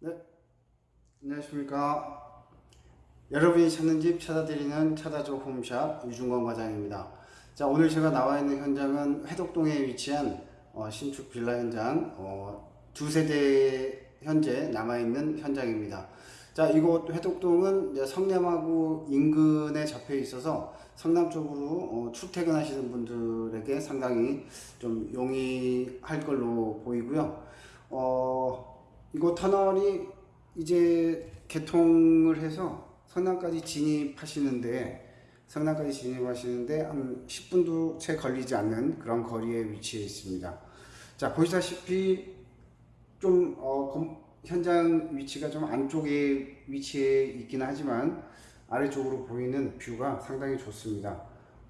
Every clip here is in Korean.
네, 안녕하십니까. 여러분이 찾는 집 찾아드리는 찾아줘 홈샵 유중건 과장입니다. 자, 오늘 제가 나와 있는 현장은 회덕동에 위치한 어, 신축 빌라 현장 어, 두 세대 현재 남아 있는 현장입니다. 자, 이곳 회덕동은 성남하고 인근에 잡혀 있어서 성남 쪽으로 어, 출퇴근하시는 분들에게 상당히 좀 용이할 걸로 보이고요. 어, 이곳 터널이 이제 개통을 해서 성남까지 진입하시는데 성남까지 진입하시는데 한 10분도 채 걸리지 않는 그런 거리에 위치해 있습니다. 자 보시다시피 좀 어, 검- 현장 위치가 좀 안쪽에 위치해 있긴 하지만 아래쪽으로 보이는 뷰가 상당히 좋습니다.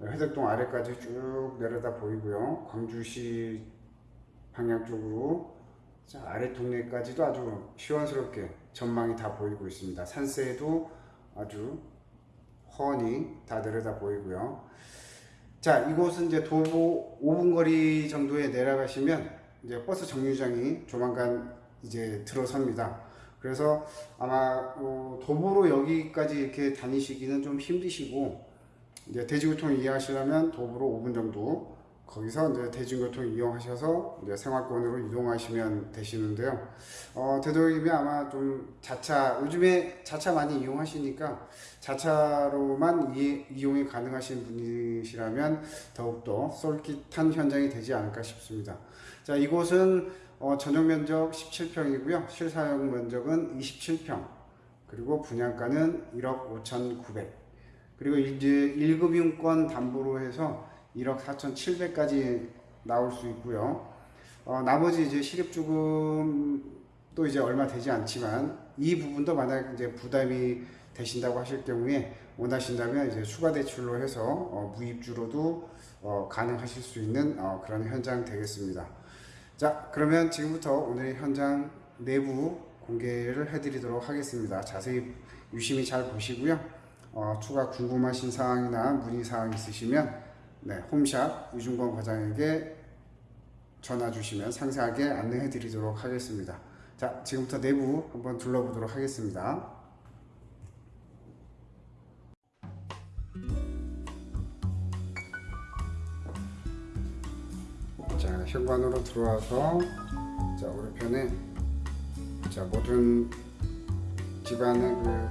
회덕동 아래까지 쭉 내려다 보이고요. 광주시 방향 쪽으로 자, 아래 동네까지도 아주 시원스럽게 전망이 다 보이고 있습니다. 산세도 아주 훤히 다 내려다 보이고요. 자, 이곳은 이제 도보 5분 거리 정도에 내려가시면 이제 버스 정류장이 조만간 이제 들어섭니다. 그래서 아마 어, 도보로 여기까지 이렇게 다니시기는 좀 힘드시고 이제 대중교통 이용하시려면 도보로 5분 정도 거기서 이제 대중교통 이용하셔서 이제 생활권으로 이동하시면 되시는데요. 어, 되도록이면 아마 좀 자차 요즘에 자차 많이 이용하시니까 자차로만 이, 이용이 가능하신 분이시라면 더욱더 쏠깃한 현장이 되지 않을까 싶습니다. 자 이곳은 어, 전용 면적 17평이고요. 실사용 면적은 27평. 그리고 분양가는 1억 5,900. 그리고 이제 1급 융권 담보로 해서 1억 4,700까지 나올 수 있고요. 어, 나머지 이제 실입주금도 이제 얼마 되지 않지만 이 부분도 만약 이제 부담이 되신다고 하실 경우에 원하신다면 이제 추가 대출로 해서 어, 무입주로도 어, 가능하실 수 있는 어, 그런 현장 되겠습니다. 자, 그러면 지금부터 오늘 현장 내부 공개를 해드리도록 하겠습니다. 자세히 유심히 잘 보시고요. 어, 추가 궁금하신 사항이나 문의 사항 있으시면 네, 홈샵 유중권 과장에게 전화 주시면 상세하게 안내해 드리도록 하겠습니다. 자, 지금부터 내부 한번 둘러보도록 하겠습니다. 자, 현관으로 들어와서 자, 오른편에 자, 모든 집안의 그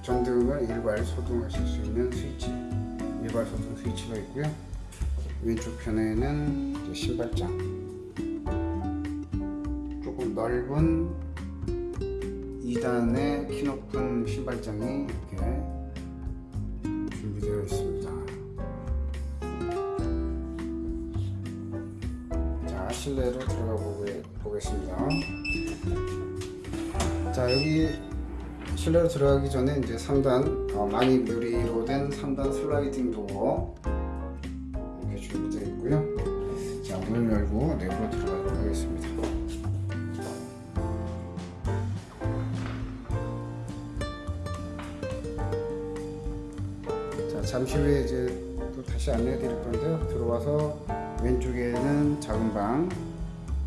전등을 일괄 소등하실 수 있는 스위치 일괄 소등 스위치가 있고요. 왼쪽 편에는 신발장 조금 넓은 2단의 키 높은 신발장이 이렇게 준비되어 있습니다. 자 실내로 들어가 보겠습니다. 자 여기 실내로 들어가기 전에 이제 3단 어, 많이 유리로 된 3단 슬라이딩 도어 문을 열고 내부로 들어가도록 하겠습니다. 자 잠시 후에 이제 또 다시 안내해 드릴 건데요. 들어와서 왼쪽에는 작은 방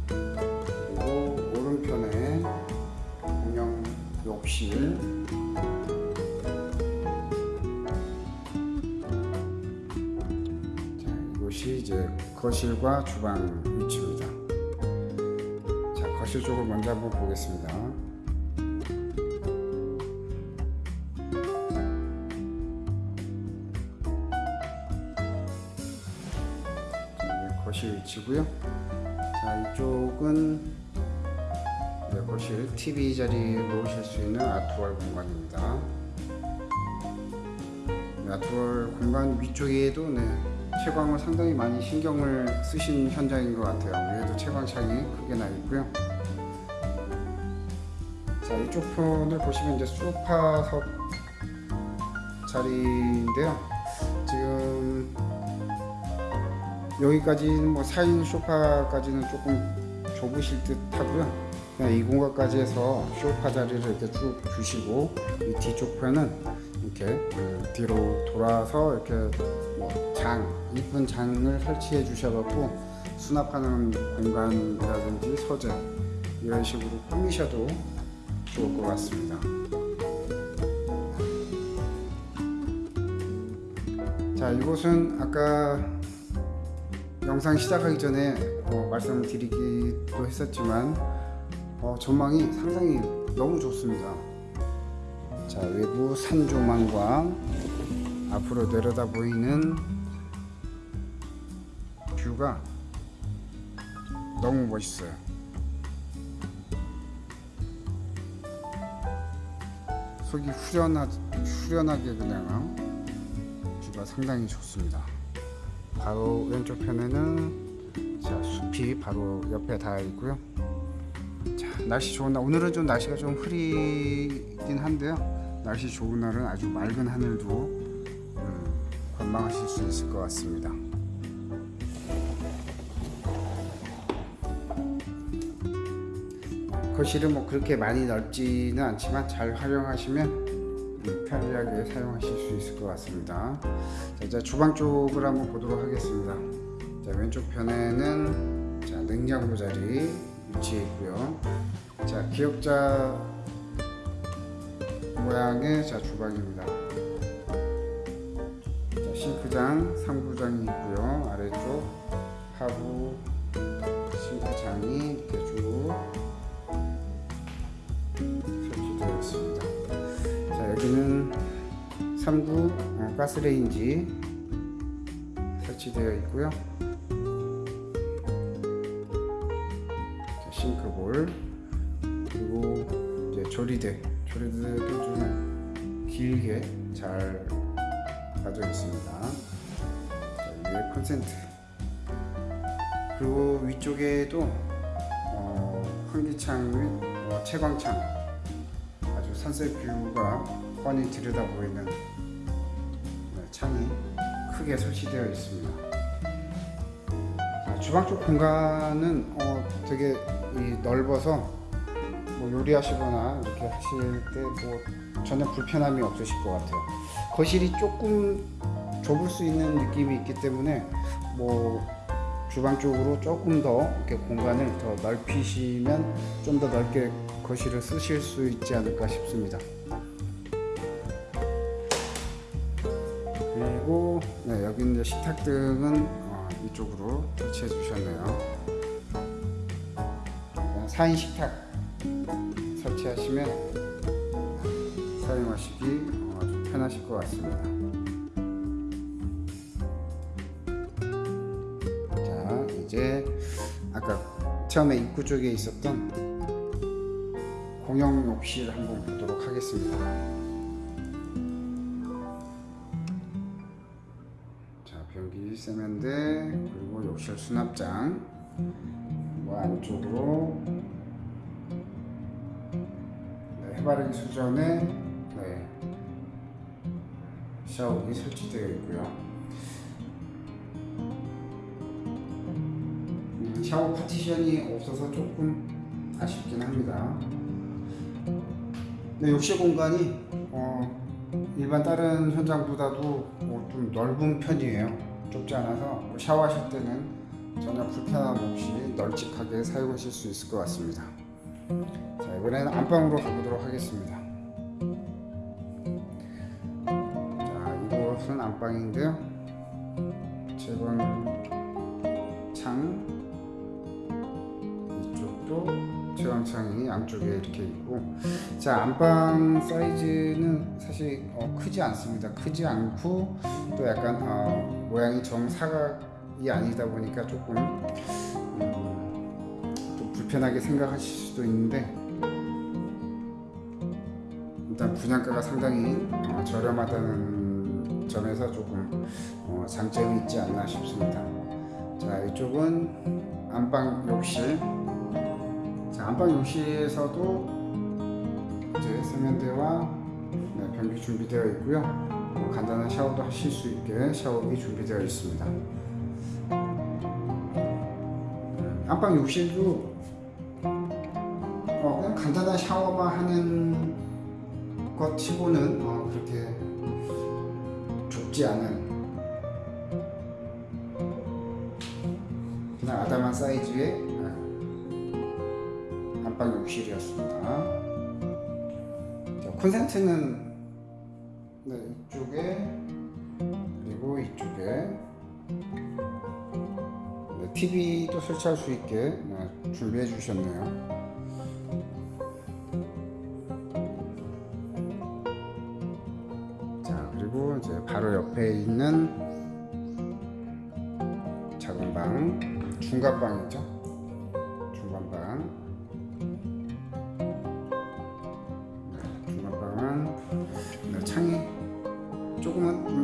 그리고 오른편에 공용 욕실 이제 거실과 주방. 자, 거실 쪽을 먼저 한번 보겠습니다. 거실 위치고요. 자, 이쪽은 네, 거실 TV 자리 놓으실 수 있는 아트월 공간입니다. 네, 아트월 공간 위쪽에도 네, 채광을 상당히 많이 신경을 쓰신 현장인 것 같아요. 위에도 채광창이 크게 나 있고요. 자 이쪽 편을 보시면 이제 소파석 자리인데요. 지금 여기까지는 뭐 4인 소파까지는 조금 좁으실 듯 하고요. 그냥 이 공간까지 해서 소파 자리를 이렇게 쭉 주시고 이 뒤쪽 편은 이렇게 그 뒤로 돌아서 이렇게 뭐 장 이쁜 장을 설치해 주셔갖고 수납하는 공간이라든지 서재 이런 식으로 꾸미셔도 좋을 것것 같습니다. 자 이곳은 아까 영상 시작하기 전에 어, 말씀드리기도 했었지만 어, 전망이 상당히 너무 좋습니다. 자 외부 산 조망과 앞으로 내려다 보이는 뷰가 너무 멋있어요. 속이 후련하, 후련하게 그냥 뷰가 상당히 좋습니다. 바로 왼쪽 편에는 자, 숲이 바로 옆에 닿아 있고요. 자, 날씨 좋은 날 오늘은 좀 날씨가 좀 흐리긴 한데요. 날씨 좋은 날은 아주 맑은 하늘도 음, 관망하실 수 있을 것 같습니다. 거실은 뭐 그렇게 많이 넓지는 않지만 잘 활용하시면 음, 편리하게 사용하실 수 있을 것 같습니다. 자, 이제 주방 쪽을 한번 보도록 하겠습니다. 자, 왼쪽 편에는 자, 냉장고 자리 위치해 있고요. 자, 기역자 모양의 자, 주방입니다. 자, 싱크장, 상부장이 있고요. 아래쪽 하부 싱크장이 이렇게 쭉 있습니다. 자 여기는 3구 어, 가스레인지 설치되어 있고요. 자, 싱크볼 그리고 이제 조리대 조리대도 좀 길게 잘 가져 있습니다. 자, 위에 콘센트 그리고 위쪽에도 어, 환기창 및 어, 채광창 산색 뷰가 뻔히 들여다 보이는 네, 창이 크게 설치되어 있습니다. 아, 주방 쪽 공간은 어, 되게 이 넓어서 뭐 요리하시거나 이렇게 하실 때 뭐 전혀 불편함이 없으실 것 같아요. 거실이 조금 좁을 수 있는 느낌이 있기 때문에 뭐 주방 쪽으로 조금 더 이렇게 공간을 더 넓히시면 좀 더 넓게 거실을 쓰실 수 있지 않을까 싶습니다. 그리고 네, 여기 이제 식탁등은 어, 이쪽으로 설치해 주셨네요. 4인 식탁 설치하시면 사용하시기 어, 아주 편하실 것 같습니다. 자 이제 아까 처음에 입구 쪽에 있었던 공용 욕실 한번 보도록 하겠습니다. 자 변기 세면대 그리고 욕실 수납장 뭐 안쪽으로 네, 해바라기 수전에 네, 샤워기 설치되어 있고요. 음, 샤워 파티션이 없어서 조금 아쉽긴 합니다. 네, 욕실 공간이 어, 일반 다른 현장보다도 뭐좀 넓은 편이에요. 좁지 않아서 뭐 샤워하실 때는 전혀 불편함 없이 널찍하게 사용하실 수 있을 것 같습니다. 자 이번에는 안방으로 가보도록 하겠습니다. 자 이곳은 안방인데요. 채광 창 이쪽도 채광창이 양쪽에 이렇게 있고. 자 안방 사이즈는 사실 어, 크지 않습니다. 크지 않고 또 약간 어, 모양이 정사각이 아니다 보니까 조금 음, 좀 불편하게 생각하실 수도 있는데. 일단 분양가가 상당히 어, 저렴하다는 점에서 조금 어, 장점이 있지 않나 싶습니다. 자 이쪽은 안방 욕실 자, 안방 욕실에서도 이제 세면대와 네, 변기 준비되어 있고요. 뭐 간단한 샤워도 하실 수 있게 샤워기 준비되어 있습니다. 안방 욕실도 어, 그냥 간단한 샤워만 하는 것 치고는 어, 그렇게 좁지 않은 그냥 아담한 사이즈의 안 방 욕실이었습니다. 콘센트는 네, 이쪽에 그리고 이쪽에 네, TV도 설치할 수 있게 네, 준비해 주셨네요. 자 그리고 이제 바로 옆에 있는 작은 방 중간 방이죠.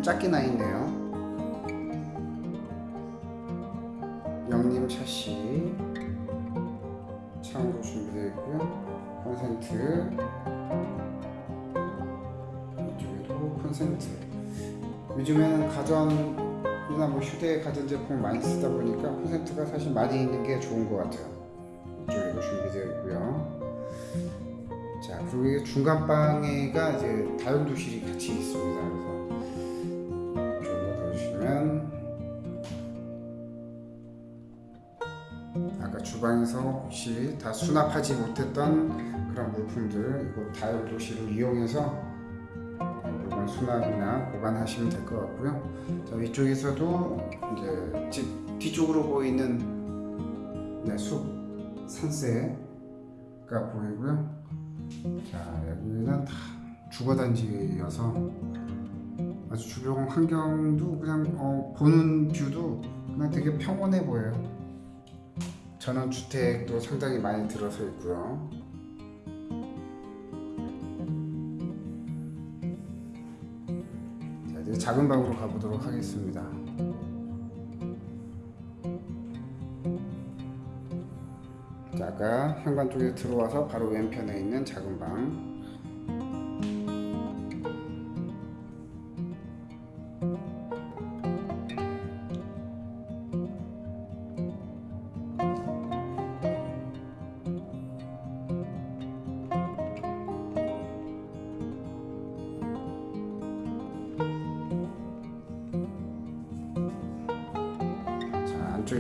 작게 나 있네요. 영림 샤시 창으로 준비되어 있고요. 콘센트 이쪽에도 콘센트. 요즘에는 가전이나 뭐 휴대 가전제품 많이 쓰다 보니까 콘센트가 사실 많이 있는 게 좋은 것 같아요. 이쪽에도 준비되어 있고요. 자 그리고 이게 중간 방에가 이제 다용도실이 같이 있습니다. 그래서 주방에서 혹시 다 수납하지 못했던 그런 물품들 이거 다용도실을 이용해서 물건 수납이나 보관하시면 될 것 같고요. 자 위쪽에서도 이제 집 뒤쪽으로 보이는 네, 숲 산세가 보이고요. 자 여기는 다 주거단지여서 아주 주변 환경도 그냥 어, 보는 뷰도 그냥 되게 평온해 보여요. 전원 주택도 상당히 많이 들어서 있고요. 자 이제 작은 방으로 가보도록 하겠습니다. 자, 아까 현관 쪽에 들어와서 바로 왼편에 있는 작은 방.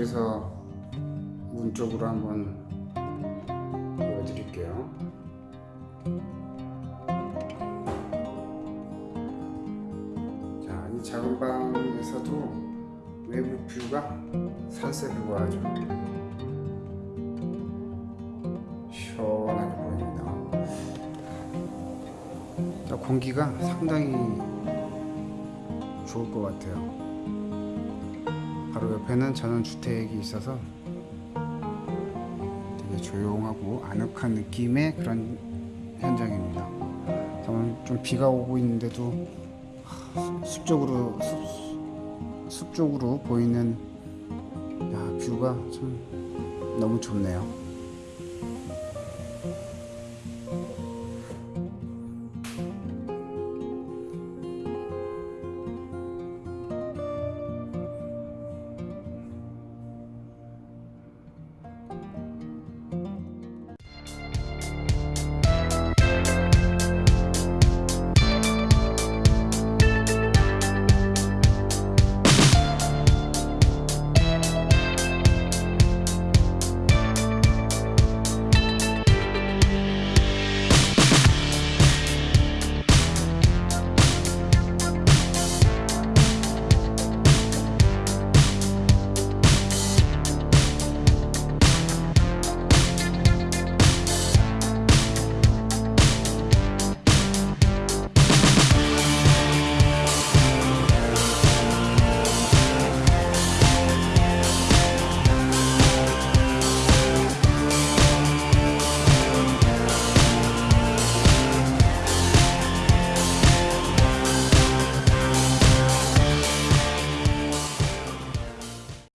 자, 안쪽에서 문 쪽으로 한번 보여드릴게요. 자, 이 작은 방에서도 외부 뷰가 뷰가 아주 시원하게 보입니다. 자, 공기가 상당히 좋을 것 같아요. 바로 옆에는 전원 주택이 있어서 되게 조용하고 아늑한 느낌의 그런 현장입니다. 좀 비가 오고 있는데도 하, 숲 쪽으로 숲, 숲 쪽으로 보이는 야, 뷰가 참 너무 좋네요.